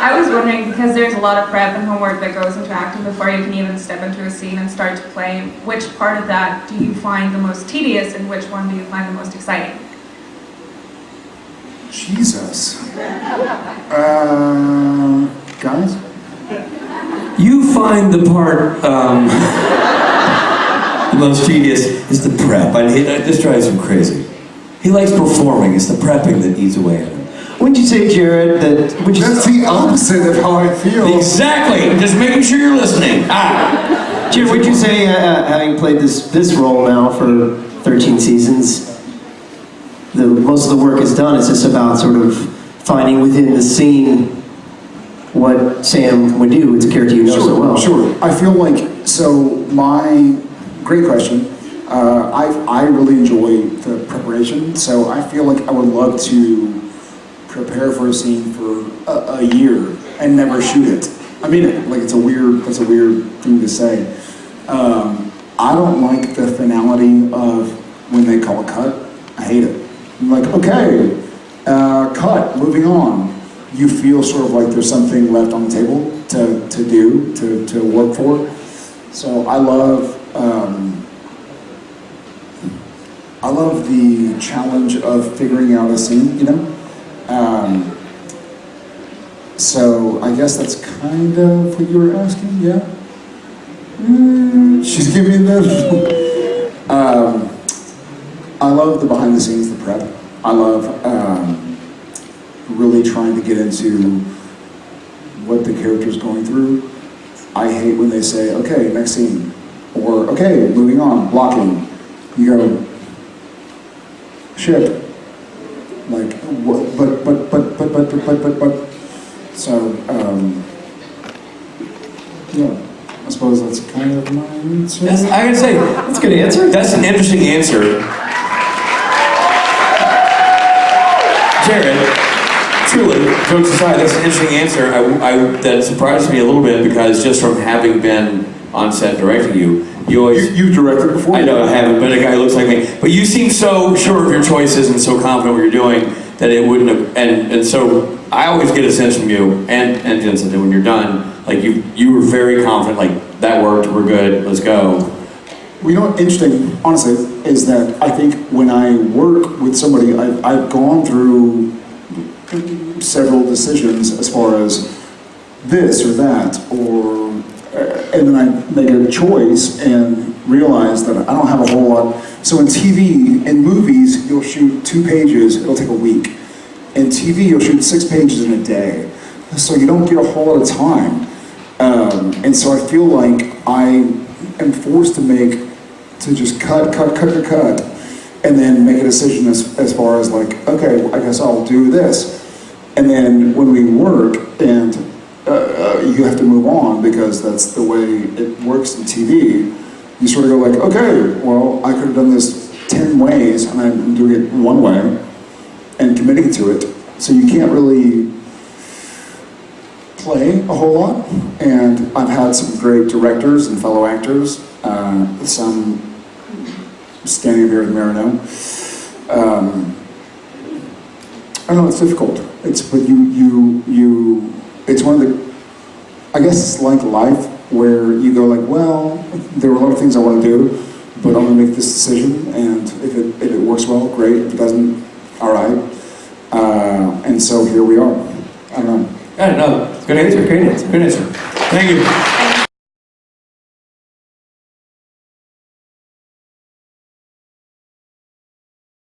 I was wondering, because there's a lot of prep and homework that goes into acting before you can even step into a scene and start to play, which part of that do you find the most tedious and which one do you find the most exciting? Jesus. Uh, guys? You find the part um, the most tedious is the prep. I hate that. This drives him crazy. He likes performing. It's the prepping that eats away at him. Wouldn't you say, Jared, that would you That's the opposite of how I feel. Exactly. Just making sure you're listening. Ah. Jared, would you say, uh, uh, having played this this role now for 13 seasons, the most of the work is done. It's just about sort of finding within the scene what Sam would do. It's a character you know Sure, so well. sure. I feel like, so my, great question. Uh, I, I really enjoy the preparation, so I feel like I would love to prepare for a scene for a, a year and never shoot it. I mean like it's a weird, that's a weird thing to say. Um, I don't like the finality of when they call a cut. I hate it. I'm like, okay, uh, cut, moving on. You feel sort of like there's something left on the table to, to do, to, to work for. So I love, um, I love the challenge of figuring out a scene, you know? So I guess that's kind of what you were asking, yeah? Mm, she's giving the. um, I love the behind the scenes, the prep. I love um, really trying to get into what the character's going through. I hate when they say, okay, next scene. Or, okay, moving on, blocking. You go, shit. Like, what, but, but, but, but, but, but, but, but, but. So, um, yeah, I suppose that's kind of my answer. That's, I gotta say, That's a good answer. that's an interesting answer. Jared, truly, jokes aside, that's an interesting answer. I, I, that surprised me a little bit because just from having been on set directing you, you You, always. you've directed before? I know I haven't, but a guy who looks like me. But you seem so sure of your choices and so confident what you're doing that it wouldn't have. And, and so I always get a sense from you and and Jensen that when you're done, like you you were very confident. Like that worked. We're good. Let's go. Well, you know what's interesting, honestly, is that I think when I work with somebody, I've, I've gone through several decisions as far as this or that, or, uh, and then I make a choice and realize that I don't have a whole lot. So in TV, in movies, you'll shoot two pages, it'll take a week. In TV, you'll shoot six pages in a day. So you don't get a whole lot of time. Um, and so I feel like I am forced to make, to just cut, cut, cut, cut, cut, and then make a decision as, as far as like, okay, I guess I'll do this. And then when we work and uh, uh, you have to move on because that's the way it works in TV, you sort of go like, okay, well, I done this 10 ways and I'm doing it one way and committing to it. So you can't really play a whole lot, and I've had some great directors and fellow actors, uh, some standing here with Marino. Um, I don't know, it's difficult. It's, but you, you, you, it's one of the, I guess it's like life where you go like, well, there are a lot of things I want to do, but I'm gonna make this decision, and if it, if it works well, great, if it doesn't, all right. Uh, and so here we are. I don't know. I don't know. Good answer. Great answer. Good answer. Thank you.